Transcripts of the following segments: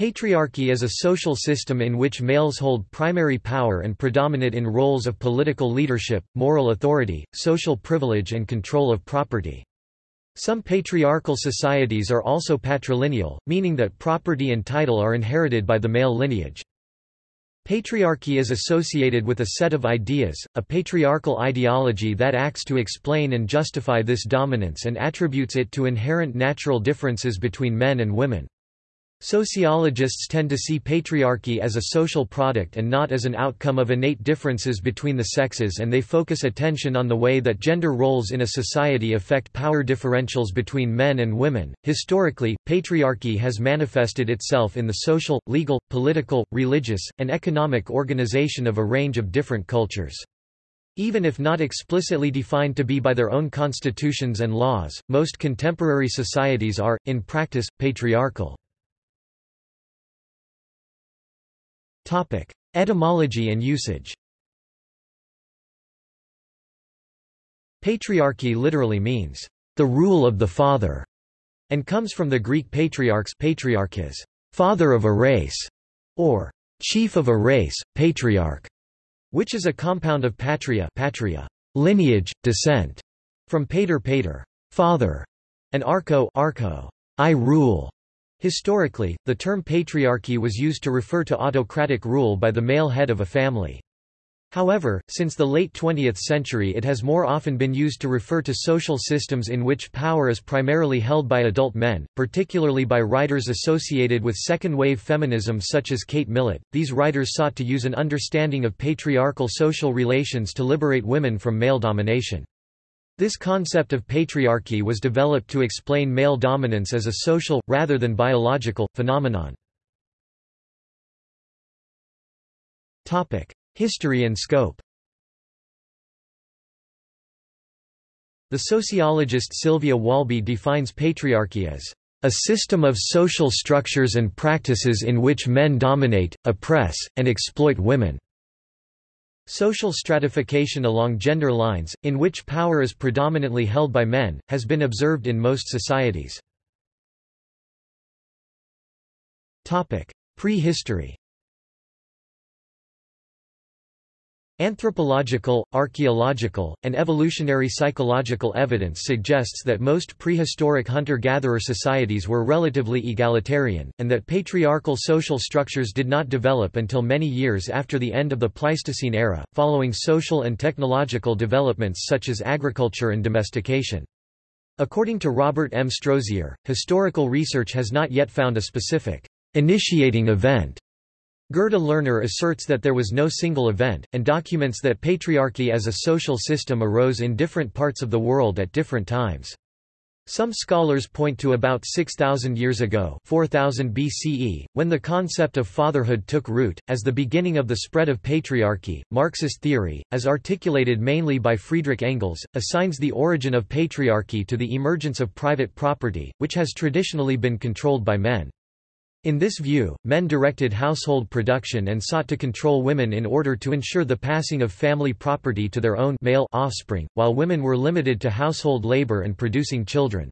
Patriarchy is a social system in which males hold primary power and predominate in roles of political leadership, moral authority, social privilege and control of property. Some patriarchal societies are also patrilineal, meaning that property and title are inherited by the male lineage. Patriarchy is associated with a set of ideas, a patriarchal ideology that acts to explain and justify this dominance and attributes it to inherent natural differences between men and women. Sociologists tend to see patriarchy as a social product and not as an outcome of innate differences between the sexes and they focus attention on the way that gender roles in a society affect power differentials between men and women. Historically, patriarchy has manifested itself in the social, legal, political, religious, and economic organization of a range of different cultures. Even if not explicitly defined to be by their own constitutions and laws, most contemporary societies are, in practice, patriarchal. Etymology and usage Patriarchy literally means, the rule of the father, and comes from the Greek patriarchs patriarchs, father of a race, or chief of a race, patriarch, which is a compound of patria, patria lineage, descent, from pater pater, father, and archo, archo I rule. Historically, the term patriarchy was used to refer to autocratic rule by the male head of a family. However, since the late 20th century it has more often been used to refer to social systems in which power is primarily held by adult men, particularly by writers associated with second-wave feminism such as Kate Millett. These writers sought to use an understanding of patriarchal social relations to liberate women from male domination. This concept of patriarchy was developed to explain male dominance as a social, rather than biological, phenomenon. History and scope The sociologist Sylvia Walby defines patriarchy as a system of social structures and practices in which men dominate, oppress, and exploit women. Social stratification along gender lines, in which power is predominantly held by men, has been observed in most societies. Prehistory Anthropological, archaeological, and evolutionary psychological evidence suggests that most prehistoric hunter-gatherer societies were relatively egalitarian, and that patriarchal social structures did not develop until many years after the end of the Pleistocene era, following social and technological developments such as agriculture and domestication. According to Robert M. Strozier, historical research has not yet found a specific initiating event Gerda Lerner asserts that there was no single event, and documents that patriarchy as a social system arose in different parts of the world at different times. Some scholars point to about 6,000 years ago 4000 BCE, when the concept of fatherhood took root, as the beginning of the spread of patriarchy. Marxist theory, as articulated mainly by Friedrich Engels, assigns the origin of patriarchy to the emergence of private property, which has traditionally been controlled by men. In this view, men directed household production and sought to control women in order to ensure the passing of family property to their own male offspring, while women were limited to household labor and producing children.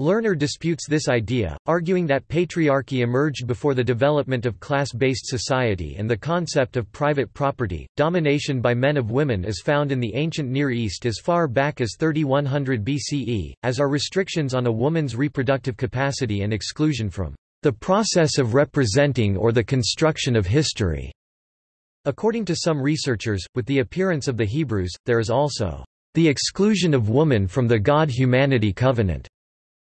Lerner disputes this idea, arguing that patriarchy emerged before the development of class-based society and the concept of private property. Domination by men of women is found in the ancient Near East as far back as 3100 BCE, as are restrictions on a woman's reproductive capacity and exclusion from the process of representing or the construction of history. According to some researchers, with the appearance of the Hebrews, there is also the exclusion of woman from the God-humanity covenant.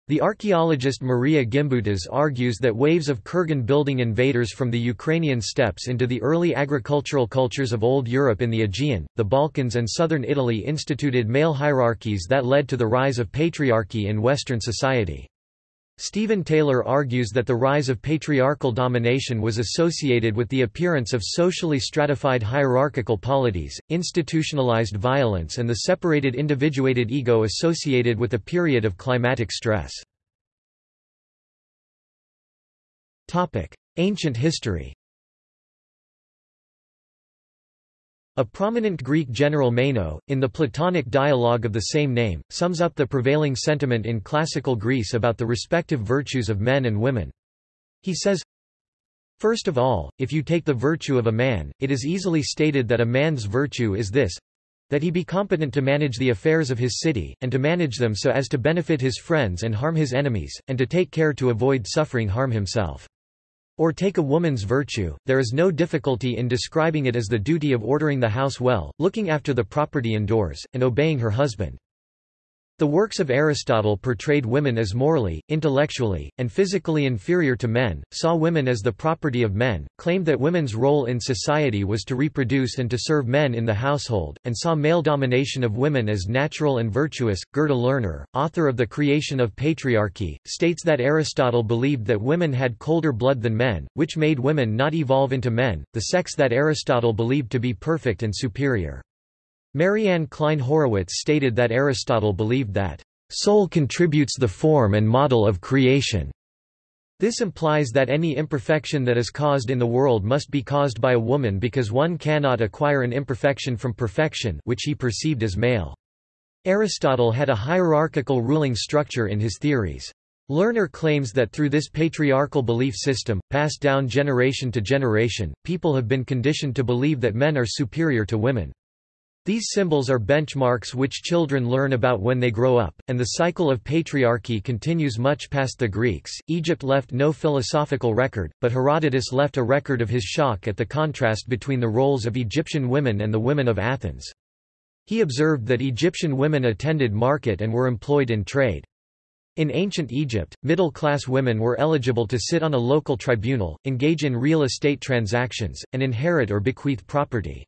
The archaeologist Marija Gimbutas argues that waves of kurgan building invaders from the Ukrainian steppes into the early agricultural cultures of Old Europe in the Aegean, the Balkans and southern Italy instituted male hierarchies that led to the rise of patriarchy in Western society. Stephen Taylor argues that the rise of patriarchal domination was associated with the appearance of socially stratified hierarchical polities, institutionalized violence and the separated individuated ego associated with a period of climatic stress. Ancient history A prominent Greek general Meno, in the Platonic dialogue of the same name, sums up the prevailing sentiment in classical Greece about the respective virtues of men and women. He says, First of all, if you take the virtue of a man, it is easily stated that a man's virtue is this that he be competent to manage the affairs of his city, and to manage them so as to benefit his friends and harm his enemies, and to take care to avoid suffering harm himself. Or take a woman's virtue, there is no difficulty in describing it as the duty of ordering the house well, looking after the property indoors, and obeying her husband. The works of Aristotle portrayed women as morally, intellectually, and physically inferior to men, saw women as the property of men, claimed that women's role in society was to reproduce and to serve men in the household, and saw male domination of women as natural and virtuous. Gerda Lerner, author of The Creation of Patriarchy, states that Aristotle believed that women had colder blood than men, which made women not evolve into men, the sex that Aristotle believed to be perfect and superior. Maryanne Cline Horowitz stated that Aristotle believed that, "...soul contributes the form and model of creation." This implies that any imperfection that is caused in the world must be caused by a woman because one cannot acquire an imperfection from perfection which he perceived as male. Aristotle had a hierarchical ruling structure in his theories. Lerner claims that through this patriarchal belief system, passed down generation to generation, people have been conditioned to believe that men are superior to women. These symbols are benchmarks which children learn about when they grow up, and the cycle of patriarchy continues much past the Greeks. Egypt left no philosophical record, but Herodotus left a record of his shock at the contrast between the roles of Egyptian women and the women of Athens. He observed that Egyptian women attended market and were employed in trade. In ancient Egypt, middle-class women were eligible to sit on a local tribunal, engage in real estate transactions, and inherit or bequeath property.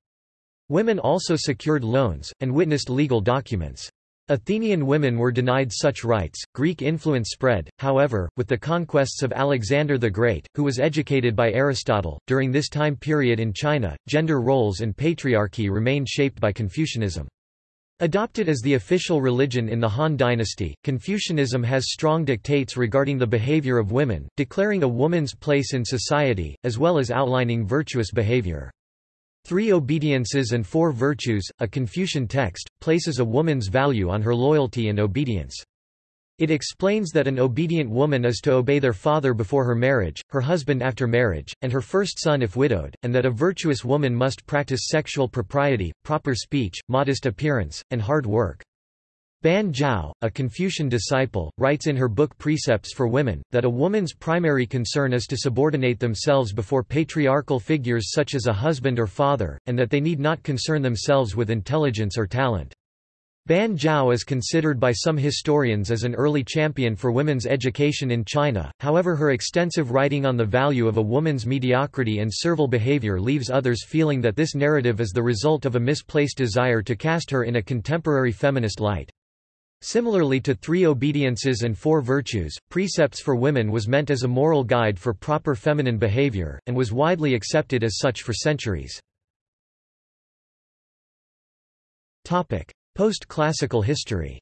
Women also secured loans, and witnessed legal documents. Athenian women were denied such rights. Greek influence spread, however, with the conquests of Alexander the Great, who was educated by Aristotle. During this time period in China, gender roles and patriarchy remained shaped by Confucianism. Adopted as the official religion in the Han dynasty, Confucianism has strong dictates regarding the behavior of women, declaring a woman's place in society, as well as outlining virtuous behavior. Three Obediences and Four Virtues, a Confucian text, places a woman's value on her loyalty and obedience. It explains that an obedient woman is to obey their father before her marriage, her husband after marriage, and her first son if widowed, and that a virtuous woman must practice sexual propriety, proper speech, modest appearance, and hard work. Ban Zhao, a Confucian disciple, writes in her book Precepts for Women, that a woman's primary concern is to subordinate themselves before patriarchal figures such as a husband or father, and that they need not concern themselves with intelligence or talent. Ban Zhao is considered by some historians as an early champion for women's education in China, however her extensive writing on the value of a woman's mediocrity and servile behavior leaves others feeling that this narrative is the result of a misplaced desire to cast her in a contemporary feminist light. Similarly to Three Obediences and Four Virtues, Precepts for Women was meant as a moral guide for proper feminine behavior, and was widely accepted as such for centuries. Post-classical history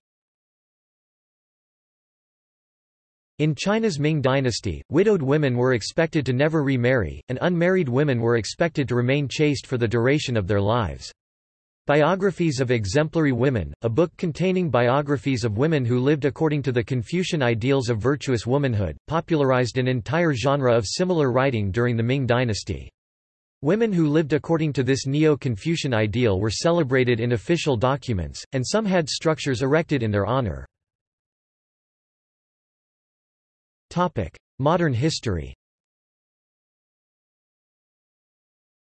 In China's Ming dynasty, widowed women were expected to never remarry, and unmarried women were expected to remain chaste for the duration of their lives. Biographies of Exemplary Women, a book containing biographies of women who lived according to the Confucian ideals of virtuous womanhood, popularized an entire genre of similar writing during the Ming dynasty. Women who lived according to this Neo-Confucian ideal were celebrated in official documents, and some had structures erected in their honor. Modern history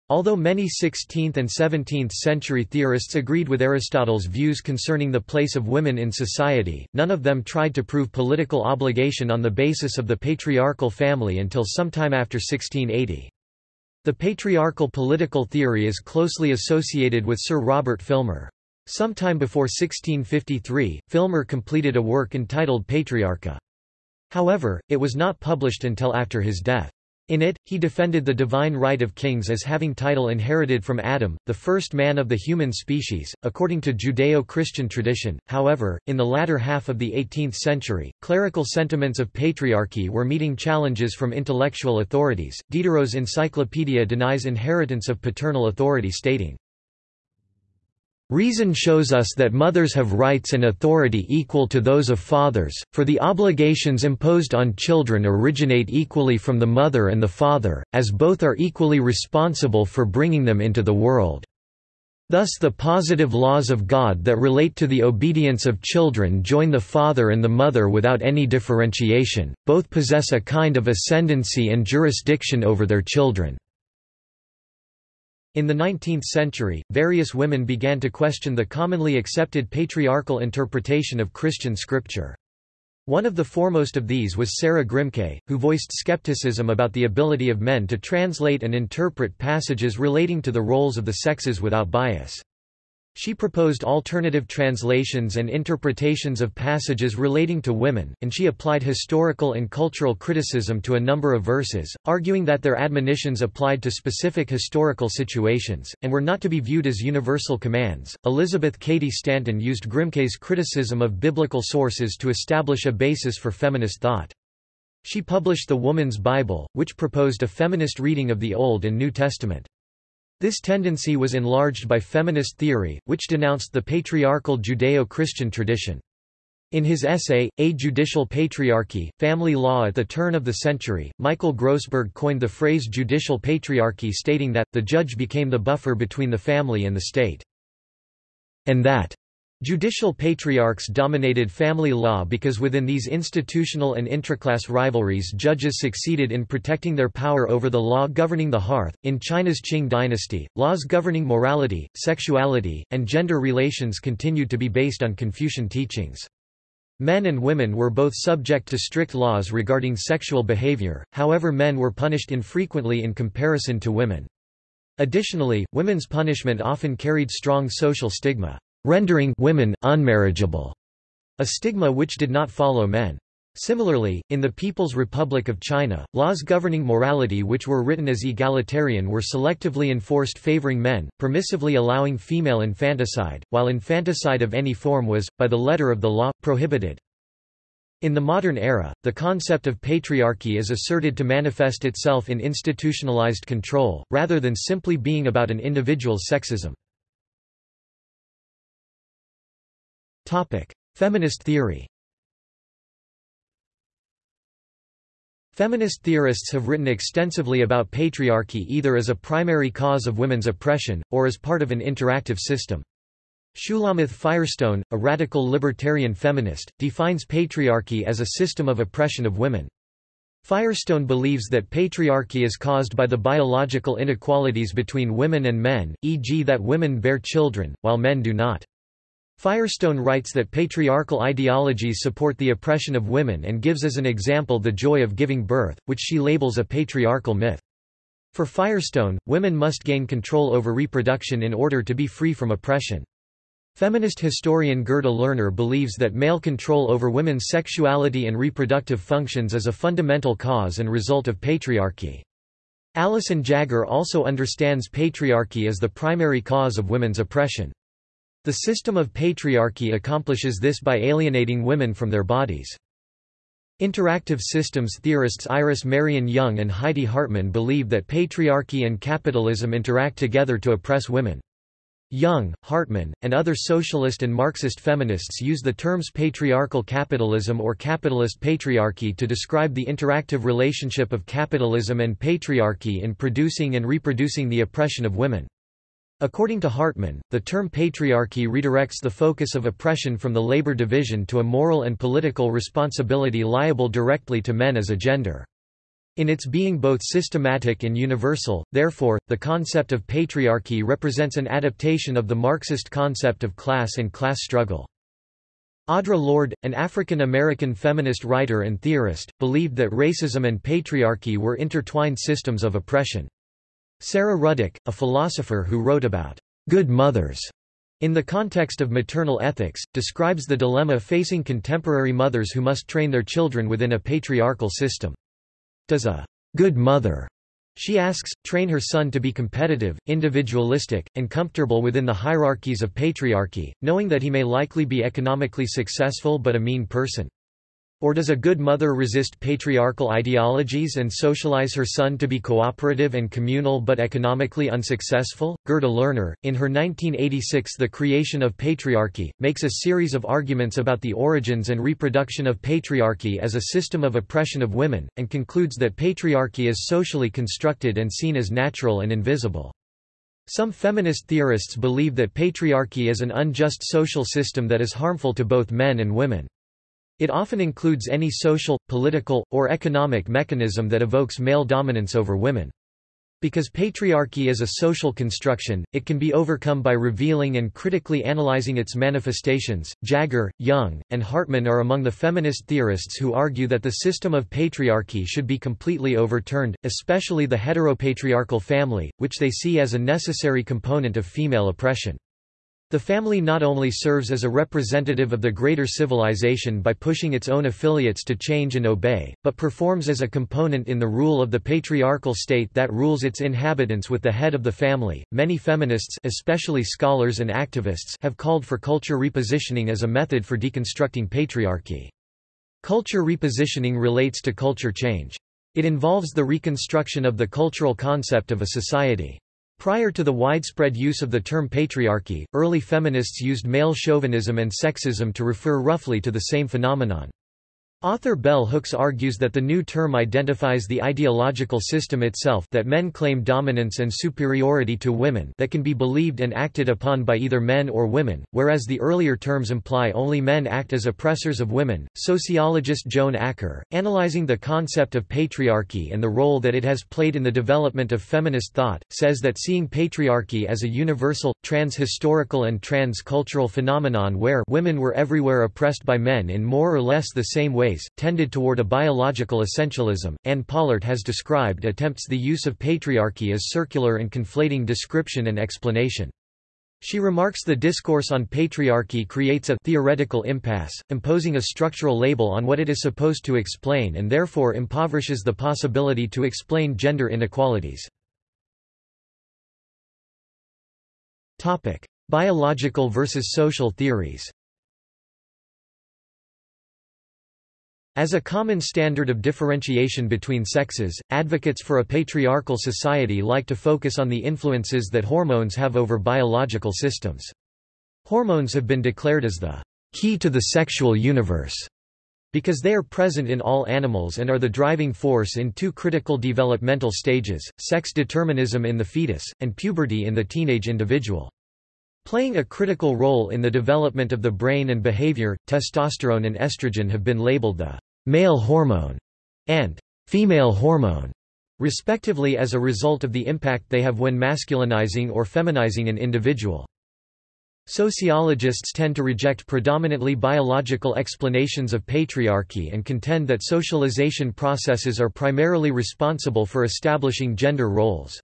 Although many 16th and 17th century theorists agreed with Aristotle's views concerning the place of women in society, none of them tried to prove political obligation on the basis of the patriarchal family until sometime after 1680. The patriarchal political theory is closely associated with Sir Robert Filmer. Sometime before 1653, Filmer completed a work entitled Patriarcha. However, it was not published until after his death. In it, he defended the divine right of kings as having title inherited from Adam, the first man of the human species, according to Judeo-Christian tradition. However, in the latter half of the 18th century, clerical sentiments of patriarchy were meeting challenges from intellectual authorities. Diderot's encyclopedia denies inheritance of paternal authority stating, Reason shows us that mothers have rights and authority equal to those of fathers, for the obligations imposed on children originate equally from the mother and the father, as both are equally responsible for bringing them into the world. Thus the positive laws of God that relate to the obedience of children join the father and the mother without any differentiation, both possess a kind of ascendancy and jurisdiction over their children. In the 19th century, various women began to question the commonly accepted patriarchal interpretation of Christian scripture. One of the foremost of these was Sarah Grimke, who voiced skepticism about the ability of men to translate and interpret passages relating to the roles of the sexes without bias. She proposed alternative translations and interpretations of passages relating to women, and she applied historical and cultural criticism to a number of verses, arguing that their admonitions applied to specific historical situations, and were not to be viewed as universal commands. Elizabeth Cady Stanton used Grimke's criticism of biblical sources to establish a basis for feminist thought. She published The Woman's Bible, which proposed a feminist reading of the Old and New Testament. This tendency was enlarged by feminist theory, which denounced the patriarchal Judeo-Christian tradition. In his essay, A Judicial Patriarchy, Family Law at the turn of the century, Michael Grossberg coined the phrase judicial patriarchy stating that, the judge became the buffer between the family and the state. And that Judicial patriarchs dominated family law because within these institutional and intraclass rivalries judges succeeded in protecting their power over the law governing the hearth. In China's Qing dynasty, laws governing morality, sexuality, and gender relations continued to be based on Confucian teachings. Men and women were both subject to strict laws regarding sexual behavior, however men were punished infrequently in comparison to women. Additionally, women's punishment often carried strong social stigma rendering women unmarriageable, a stigma which did not follow men. Similarly, in the People's Republic of China, laws governing morality which were written as egalitarian were selectively enforced favoring men, permissively allowing female infanticide, while infanticide of any form was, by the letter of the law, prohibited. In the modern era, the concept of patriarchy is asserted to manifest itself in institutionalized control, rather than simply being about an individual's sexism. Topic: Feminist theory. Feminist theorists have written extensively about patriarchy either as a primary cause of women's oppression, or as part of an interactive system. Shulamith Firestone, a radical libertarian feminist, defines patriarchy as a system of oppression of women. Firestone believes that patriarchy is caused by the biological inequalities between women and men, e.g. that women bear children, while men do not. Firestone writes that patriarchal ideologies support the oppression of women and gives as an example the joy of giving birth, which she labels a patriarchal myth. For Firestone, women must gain control over reproduction in order to be free from oppression. Feminist historian Gerda Lerner believes that male control over women's sexuality and reproductive functions is a fundamental cause and result of patriarchy. Alison Jaggar also understands patriarchy as the primary cause of women's oppression. The system of patriarchy accomplishes this by alienating women from their bodies. Interactive systems theorists Iris Marion Young and Heidi Hartmann believe that patriarchy and capitalism interact together to oppress women. Young, Hartmann, and other socialist and Marxist feminists use the terms patriarchal capitalism or capitalist patriarchy to describe the interactive relationship of capitalism and patriarchy in producing and reproducing the oppression of women. According to Hartmann, the term patriarchy redirects the focus of oppression from the labor division to a moral and political responsibility liable directly to men as a gender. In its being both systematic and universal, therefore, the concept of patriarchy represents an adaptation of the Marxist concept of class and class struggle. Audre Lorde, an African-American feminist writer and theorist, believed that racism and patriarchy were intertwined systems of oppression. Sara Ruddick, a philosopher who wrote about good mothers in the context of maternal ethics, describes the dilemma facing contemporary mothers who must train their children within a patriarchal system. Does a good mother, she asks, train her son to be competitive, individualistic, and comfortable within the hierarchies of patriarchy, knowing that he may likely be economically successful but a mean person? Or does a good mother resist patriarchal ideologies and socialize her son to be cooperative and communal but economically unsuccessful? Gerda Lerner, in her 1986 The Creation of Patriarchy, makes a series of arguments about the origins and reproduction of patriarchy as a system of oppression of women, and concludes that patriarchy is socially constructed and seen as natural and invisible. Some feminist theorists believe that patriarchy is an unjust social system that is harmful to both men and women. It often includes any social, political, or economic mechanism that evokes male dominance over women. Because patriarchy is a social construction, it can be overcome by revealing and critically analyzing its manifestations. Jaggar, Young, and Hartmann are among the feminist theorists who argue that the system of patriarchy should be completely overturned, especially the heteropatriarchal family, which they see as a necessary component of female oppression. The family not only serves as a representative of the greater civilization by pushing its own affiliates to change and obey, but performs as a component in the rule of the patriarchal state that rules its inhabitants with the head of the family. Many feminists, especially scholars and activists, have called for culture repositioning as a method for deconstructing patriarchy. Culture repositioning relates to culture change. It involves the reconstruction of the cultural concept of a society. Prior to the widespread use of the term patriarchy, early feminists used male chauvinism and sexism to refer roughly to the same phenomenon. Author Bell Hooks argues that the new term identifies the ideological system itself that men claim dominance and superiority to women that can be believed and acted upon by either men or women, whereas the earlier terms imply only men act as oppressors of women. Sociologist Joan Acker, analyzing the concept of patriarchy and the role that it has played in the development of feminist thought, says that seeing patriarchy as a universal, trans-historical and trans-cultural phenomenon where women were everywhere oppressed by men in more or less the same way ways, tended toward a biological essentialism. Anne Pollert has described attempts the use of patriarchy as circular and conflating description and explanation. She remarks the discourse on patriarchy creates a theoretical impasse, imposing a structural label on what it is supposed to explain and therefore impoverishes the possibility to explain gender inequalities. Biological versus social theories As a common standard of differentiation between sexes, advocates for a patriarchal society like to focus on the influences that hormones have over biological systems. Hormones have been declared as the key to the sexual universe because they are present in all animals and are the driving force in two critical developmental stages, sex determinism in the fetus, and puberty in the teenage individual. Playing a critical role in the development of the brain and behavior, testosterone and estrogen have been labeled the male hormone and female hormone, respectively as a result of the impact they have when masculinizing or feminizing an individual. Sociologists tend to reject predominantly biological explanations of patriarchy and contend that socialization processes are primarily responsible for establishing gender roles.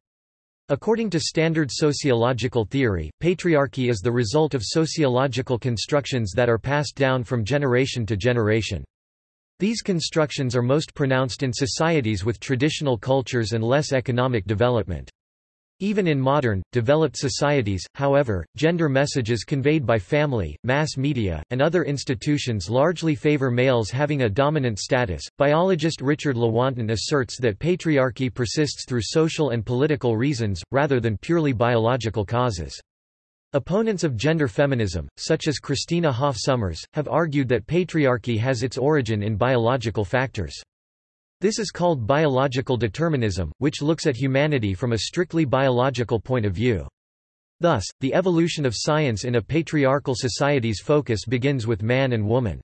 According to standard sociological theory, patriarchy is the result of sociological constructions that are passed down from generation to generation. These constructions are most pronounced in societies with traditional cultures and less economic development. Even in modern, developed societies, however, gender messages conveyed by family, mass media, and other institutions largely favor males having a dominant status. Biologist Richard Lewontin asserts that patriarchy persists through social and political reasons, rather than purely biological causes. Opponents of gender feminism, such as Christina Hoff Sommers, have argued that patriarchy has its origin in biological factors. This is called biological determinism, which looks at humanity from a strictly biological point of view. Thus, the evolution of science in a patriarchal society's focus begins with man and woman.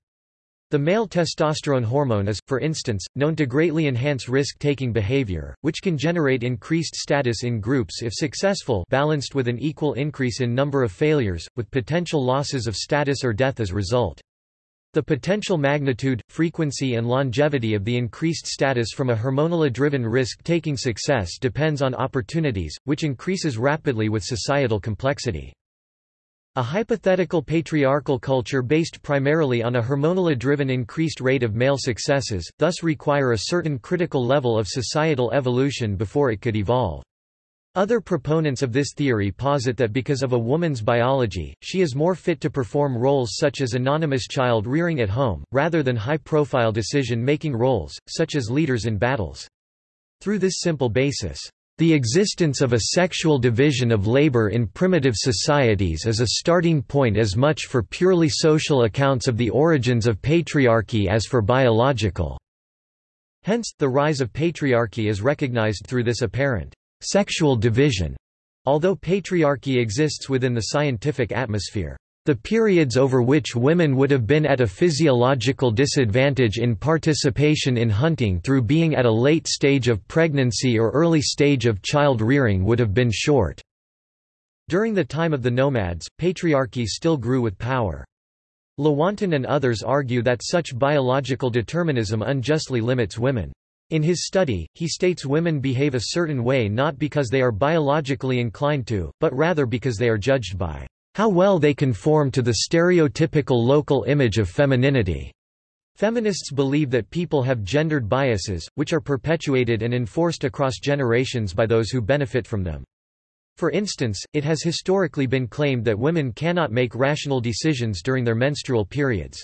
The male testosterone hormone is, for instance, known to greatly enhance risk-taking behavior, which can generate increased status in groups if successful balanced with an equal increase in number of failures, with potential losses of status or death as result. The potential magnitude, frequency and longevity of the increased status from a hormonally-driven risk-taking success depends on opportunities, which increases rapidly with societal complexity. A hypothetical patriarchal culture based primarily on a hormonally-driven increased rate of male successes, thus require a certain critical level of societal evolution before it could evolve. Other proponents of this theory posit that because of a woman's biology, she is more fit to perform roles such as anonymous child rearing at home, rather than high-profile decision-making roles, such as leaders in battles. Through this simple basis, the existence of a sexual division of labor in primitive societies is a starting point as much for purely social accounts of the origins of patriarchy as for biological. Hence, the rise of patriarchy is recognized through this apparent sexual division, although patriarchy exists within the scientific atmosphere. The periods over which women would have been at a physiological disadvantage in participation in hunting through being at a late stage of pregnancy or early stage of child rearing would have been short. During the time of the nomads, patriarchy still grew with power. Lewontin and others argue that such biological determinism unjustly limits women. In his study, he states women behave a certain way not because they are biologically inclined to, but rather because they are judged by how well they conform to the stereotypical local image of femininity. Feminists believe that people have gendered biases, which are perpetuated and enforced across generations by those who benefit from them. For instance, it has historically been claimed that women cannot make rational decisions during their menstrual periods.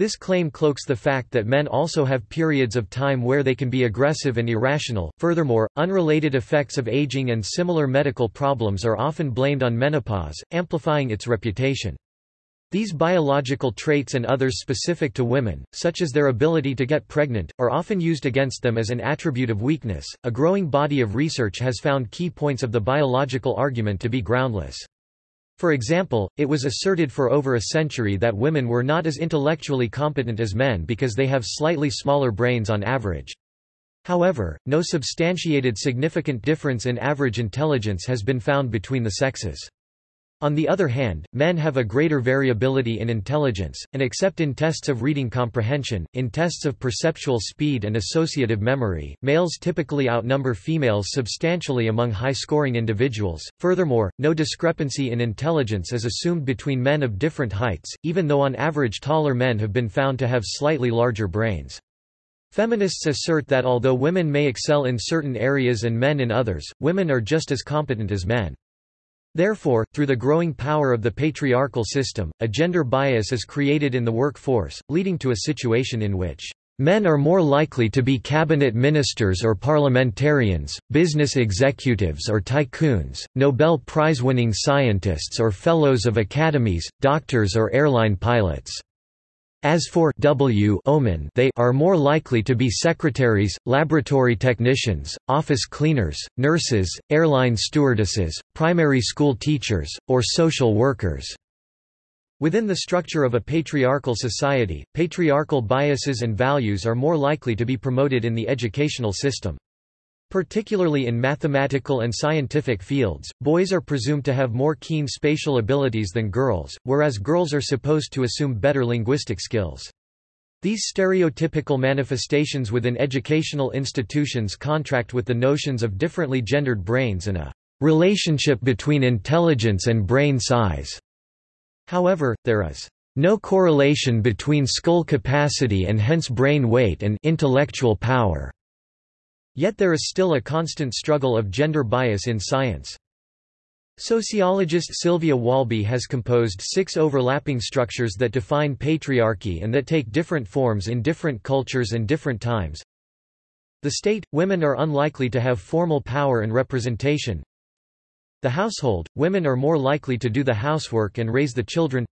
This claim cloaks the fact that men also have periods of time where they can be aggressive and irrational. Furthermore, unrelated effects of aging and similar medical problems are often blamed on menopause, amplifying its reputation. These biological traits and others specific to women, such as their ability to get pregnant, are often used against them as an attribute of weakness. A growing body of research has found key points of the biological argument to be groundless. For example, it was asserted for over a century that women were not as intellectually competent as men because they have slightly smaller brains on average. However, no substantiated significant difference in average intelligence has been found between the sexes. On the other hand, men have a greater variability in intelligence, and except in tests of reading comprehension, in tests of perceptual speed and associative memory, males typically outnumber females substantially among high-scoring individuals. Furthermore, no discrepancy in intelligence is assumed between men of different heights, even though on average taller men have been found to have slightly larger brains. Feminists assert that although women may excel in certain areas and men in others, women are just as competent as men. Therefore, through the growing power of the patriarchal system, a gender bias is created in the workforce, leading to a situation in which Men are more likely to be cabinet ministers or parliamentarians, business executives or tycoons, Nobel Prize-winning scientists or fellows of academies, doctors or airline pilots. As for W omen they are more likely to be secretaries, laboratory technicians, office cleaners, nurses, airline stewardesses, primary school teachers, or social workers. Within the structure of a patriarchal society, patriarchal biases and values are more likely to be promoted in the educational system. Particularly in mathematical and scientific fields, boys are presumed to have more keen spatial abilities than girls, whereas girls are supposed to assume better linguistic skills. These stereotypical manifestations within educational institutions contract with the notions of differently gendered brains and a relationship between intelligence and brain size. However, there is no correlation between skull capacity and hence brain weight and intellectual power. Yet there is still a constant struggle of gender bias in science. Sociologist Sylvia Walby has composed six overlapping structures that define patriarchy and that take different forms in different cultures and different times. The state – women are unlikely to have formal power and representation. The household – women are more likely to do the housework and raise the children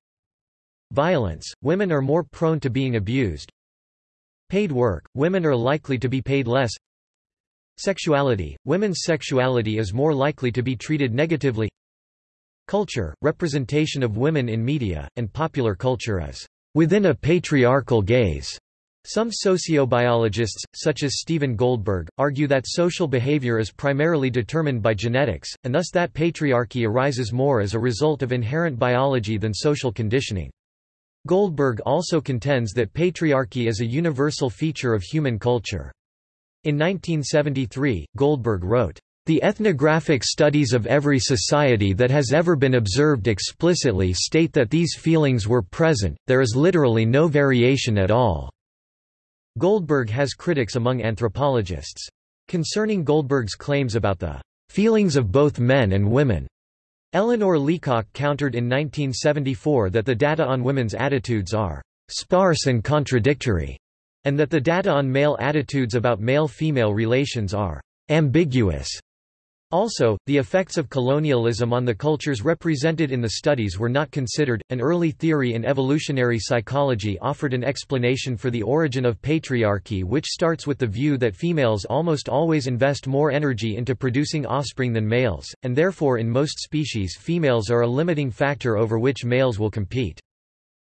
Violence – women are more prone to being abused Paid work – women are likely to be paid less Sexuality – Women's sexuality is more likely to be treated negatively Culture – Representation of women in media, and popular culture is within a patriarchal gaze. Some sociobiologists, such as Stephen Goldberg, argue that social behavior is primarily determined by genetics, and thus that patriarchy arises more as a result of inherent biology than social conditioning. Goldberg also contends that patriarchy is a universal feature of human culture. In 1973, Goldberg wrote, the ethnographic studies of every society that has ever been observed explicitly state that these feelings were present, there is literally no variation at all." Goldberg has critics among anthropologists. Concerning Goldberg's claims about the feelings of both men and women. Eleanor Leacock countered in 1974 that the data on women's attitudes are sparse and contradictory, and that the data on male attitudes about male-female relations are ambiguous. Also, the effects of colonialism on the cultures represented in the studies were not considered. An early theory in evolutionary psychology offered an explanation for the origin of patriarchy, which starts with the view that females almost always invest more energy into producing offspring than males, and therefore in most species females are a limiting factor over which males will compete.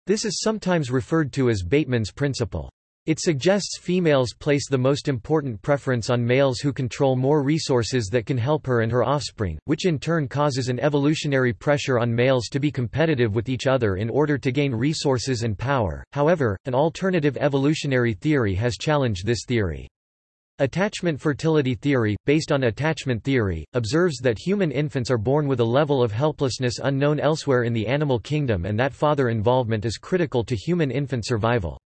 This is sometimes referred to as Bateman's principle. It suggests females place the most important preference on males who control more resources that can help her and her offspring, which in turn causes an evolutionary pressure on males to be competitive with each other in order to gain resources and power. However, an alternative evolutionary theory has challenged this theory. Attachment fertility theory, based on attachment theory, observes that human infants are born with a level of helplessness unknown elsewhere in the animal kingdom and that father involvement is critical to human infant survival.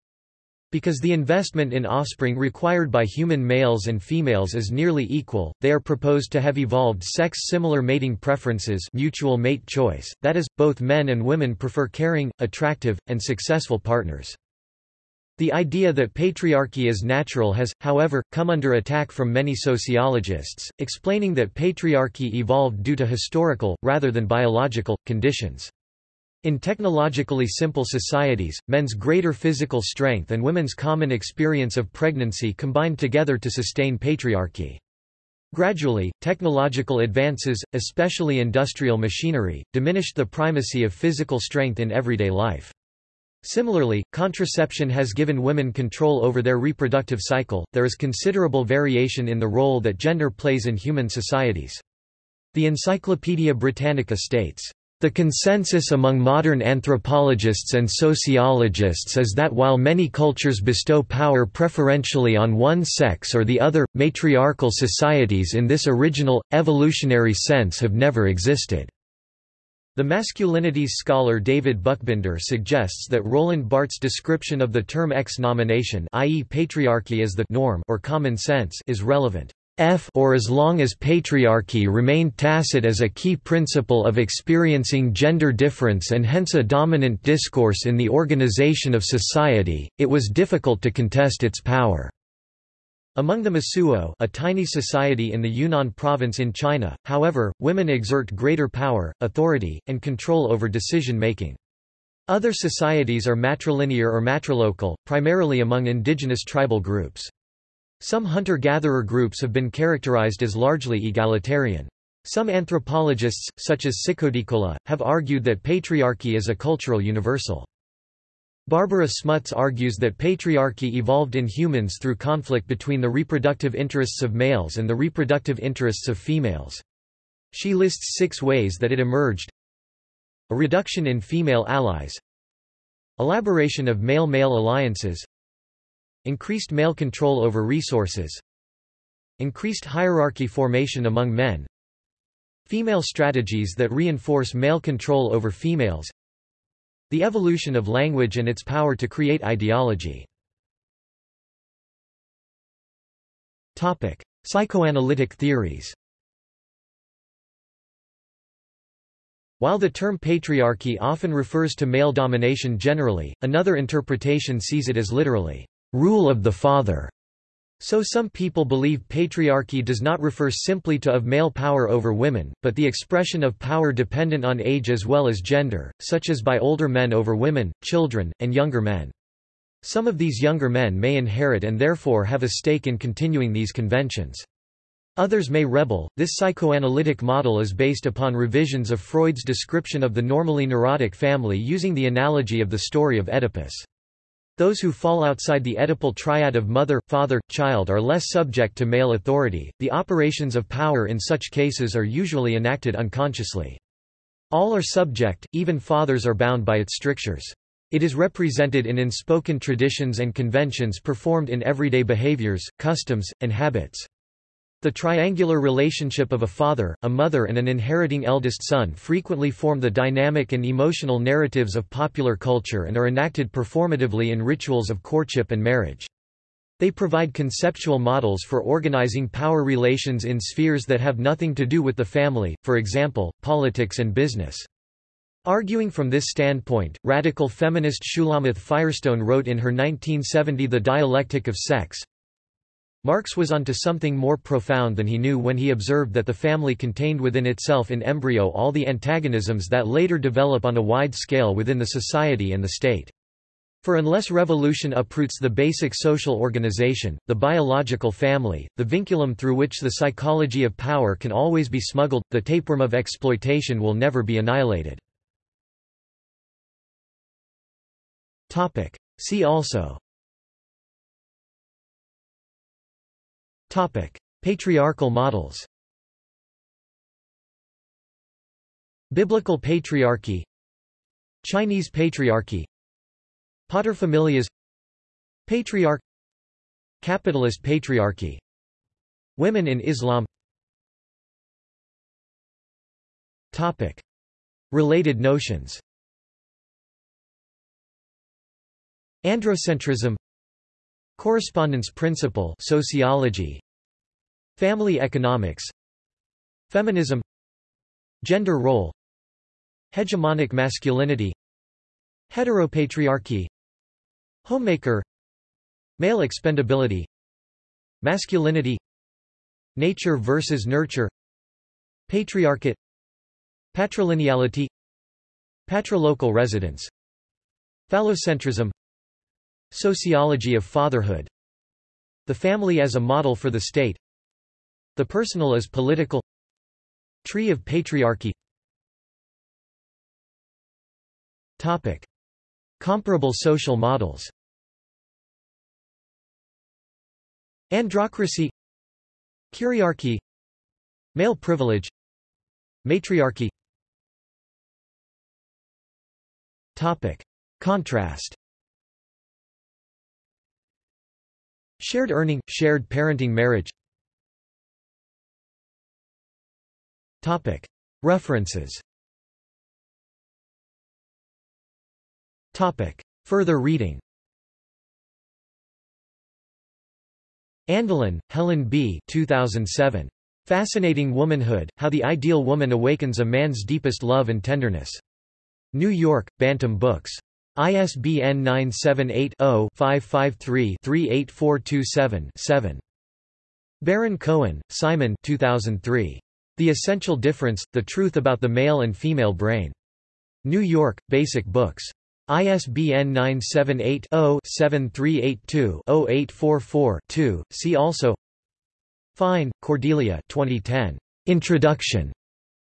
Because the investment in offspring required by human males and females is nearly equal, they are proposed to have evolved sex-similar mating preferences mutual mate choice, that is, both men and women prefer caring, attractive, and successful partners. The idea that patriarchy is natural has, however, come under attack from many sociologists, explaining that patriarchy evolved due to historical, rather than biological, conditions. In technologically simple societies, men's greater physical strength and women's common experience of pregnancy combined together to sustain patriarchy. Gradually, technological advances, especially industrial machinery, diminished the primacy of physical strength in everyday life. Similarly, contraception has given women control over their reproductive cycle. There is considerable variation in the role that gender plays in human societies. The Encyclopaedia Britannica states, the consensus among modern anthropologists and sociologists is that while many cultures bestow power preferentially on one sex or the other, matriarchal societies in this original, evolutionary sense have never existed. The masculinities scholar David Buchbinder suggests that Roland Barthes' description of the term ex-nomination i.e. patriarchy as the norm or common sense is relevant. F or as long as patriarchy remained tacit as a key principle of experiencing gender difference and hence a dominant discourse in the organization of society, it was difficult to contest its power. Among the Mosuo a tiny society in the Yunnan province in China, however, women exert greater power, authority, and control over decision-making. Other societies are matrilinear or matrilocal, primarily among indigenous tribal groups. Some hunter-gatherer groups have been characterized as largely egalitarian. Some anthropologists, such as Ciccodiccola, have argued that patriarchy is a cultural universal. Barbara Smuts argues that patriarchy evolved in humans through conflict between the reproductive interests of males and the reproductive interests of females. She lists six ways that it emerged. A reduction in female allies Elaboration of male-male alliances Increased male control over resources Increased hierarchy formation among men Female strategies that reinforce male control over females The evolution of language and its power to create ideology Topic. Psychoanalytic theories While the term patriarchy often refers to male domination generally, another interpretation sees it as literally, rule of the father. So some people believe patriarchy does not refer simply to of male power over women, but the expression of power dependent on age as well as gender, such as by older men over women, children, and younger men. Some of these younger men may inherit and therefore have a stake in continuing these conventions. Others may rebel. This psychoanalytic model is based upon revisions of Freud's description of the normally neurotic family using the analogy of the story of Oedipus. Those who fall outside the Oedipal triad of mother, father, child are less subject to male authority. The operations of power in such cases are usually enacted unconsciously. All are subject, even fathers are bound by its strictures. It is represented in unspoken traditions and conventions performed in everyday behaviors, customs, and habits. The triangular relationship of a father, a mother and an inheriting eldest son frequently form the dynamic and emotional narratives of popular culture and are enacted performatively in rituals of courtship and marriage. They provide conceptual models for organizing power relations in spheres that have nothing to do with the family, for example, politics and business. Arguing from this standpoint, radical feminist Shulamith Firestone wrote in her 1970 The Dialectic of Sex, Marx was onto something more profound than he knew when he observed that the family contained within itself in embryo all the antagonisms that later develop on a wide scale within the society and the state. For unless revolution uproots the basic social organization, the biological family, the vinculum through which the psychology of power can always be smuggled, the tapeworm of exploitation will never be annihilated. See also Patriarchal models. Biblical patriarchy. Chinese patriarchy. Paterfamilias. Patriarch. Capitalist patriarchy. Women in Islam. Topic. Related notions. Androcentrism Correspondence principle sociology. Family economics. Feminism. Gender role. Hegemonic masculinity. Heteropatriarchy. Homemaker. Male expendability. Masculinity. Nature versus nurture. Patriarchate. Patrilineality. Patrilocal residence. Phallocentrism Sociology of fatherhood. The family as a model for the state. The personal as political. Tree of patriarchy. Topic. Comparable social models. Androcracy. Kyriarchy Male privilege. Matriarchy. Topic. Contrast Shared earning, shared parenting marriage References Further reading Andelin, Helen B. 2007. Fascinating Womanhood, How the Ideal Woman Awakens a Man's Deepest Love and Tenderness. New York, Bantam Books. ISBN 978-0-553-38427-7. Baron Cohen, Simon 2003. The Essential Difference, The Truth About the Male and Female Brain. New York, Basic Books. ISBN 978-0-7382-0844-2. See also Fine, Cordelia 2010. Introduction.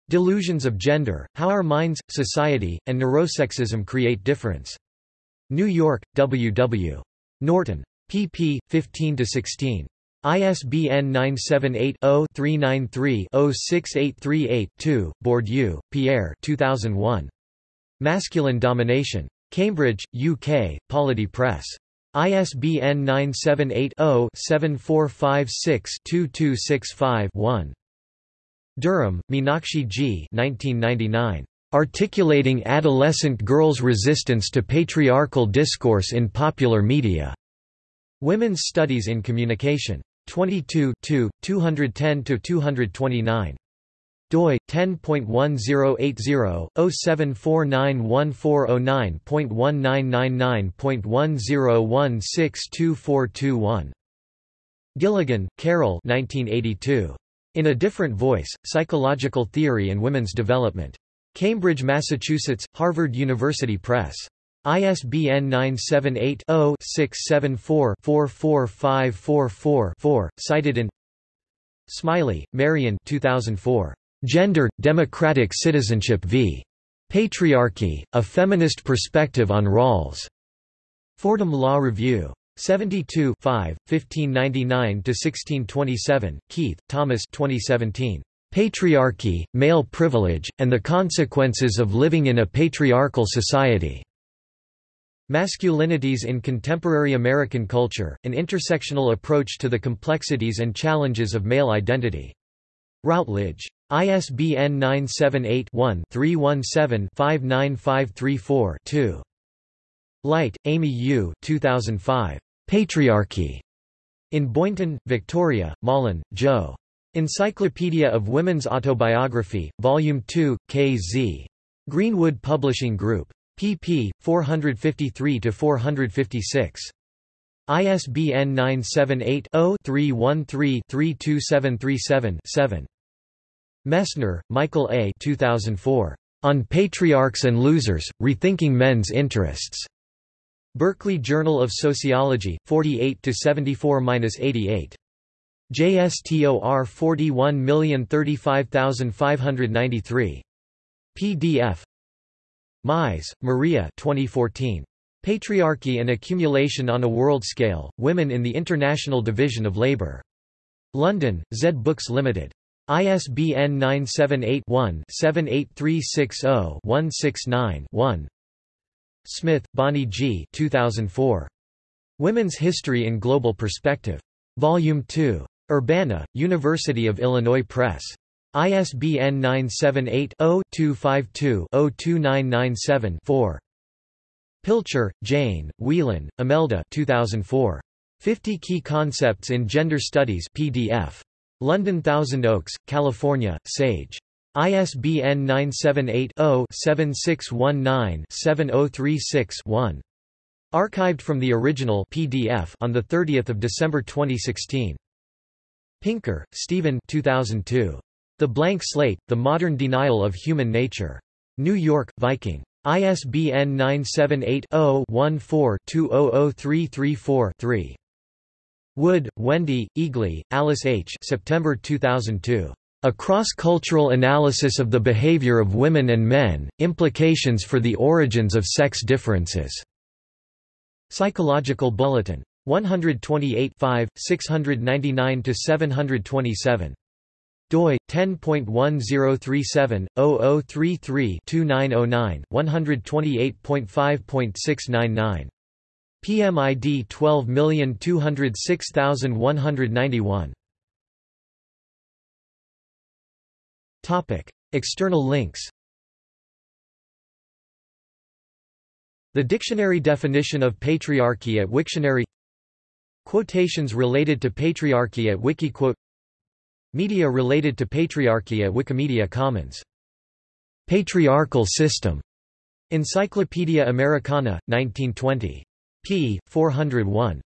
Delusions of Gender, How Our Minds, Society, and Neurosexism Create Difference. New York, W. W. Norton. pp. 15–16. ISBN 978-0-393-06838-2, Bourdieu, Pierre 2001. Masculine Domination. Cambridge, UK, Polity Press. ISBN 978-0-7456-2265-1. Durham, Meenakshi G. 1999. Articulating Adolescent Girls' Resistance to Patriarchal Discourse in Popular Media. Women's Studies in Communication. 22 210–229 doi 10.1080/074911409.1999.10162421 Gilligan, Carol 1982. In a Different Voice, Psychological Theory and Women's Development. Cambridge, Massachusetts, Harvard University Press. ISBN 978 0 674 44544 cited in Smiley, Marian 2004. Gender, Democratic Citizenship v. Patriarchy, A Feminist Perspective on Rawls. Fordham Law Review. 72 1599–1627, Keith, Thomas 2017. Patriarchy, Male Privilege, and the Consequences of Living in a Patriarchal Society. Masculinities in Contemporary American Culture, an intersectional approach to the complexities and challenges of male identity. Routledge. ISBN 978-1-317-59534-2. Light, Amy U. 2005. Patriarchy. In Boynton, Victoria, Malin, Jo. Encyclopedia of Women's Autobiography, Volume 2, K.Z. Greenwood Publishing Group. pp. 453–456. ISBN 978-0-313-32737-7. Messner, Michael A. 2004. On Patriarchs and Losers, Rethinking Men's Interests. Berkeley Journal of Sociology, 48–74–88. JSTOR 41035593. PDF. Mies, Maria 2014. Patriarchy and Accumulation on a World Scale, Women in the International Division of Labour. London, Zed Books Limited. ISBN 978-1-78360-169-1 Smith, Bonnie G. 2004. Women's History in Global Perspective. Volume 2. Urbana, University of Illinois Press. ISBN 978-0-252-02997-4. Pilcher, Jane, Whelehan, Imelda 2004. 50 Key Concepts in Gender Studies PDF. London Thousand Oaks, California, Sage. ISBN 978-0-7619-7036-1. Archived from the original PDF on 30 December 2016. Pinker, Steven 2002. The Blank Slate, The Modern Denial of Human Nature. New York, Viking. ISBN 978-0-14-200334-3. Wood, Wendy, Eagly, Alice H. September 2002. A Cross-Cultural Analysis of the Behavior of Women and Men, Implications for the Origins of Sex Differences. Psychological Bulletin. 128 699–727 doi 10.1037/0033-2909 128.5.699 PMID 12206191 External links The dictionary definition of patriarchy at Wiktionary Quotations related to patriarchy at Wikiquote Media related to patriarchy at Wikimedia Commons. Patriarchal system. Encyclopaedia Americana, 1920. p. 401.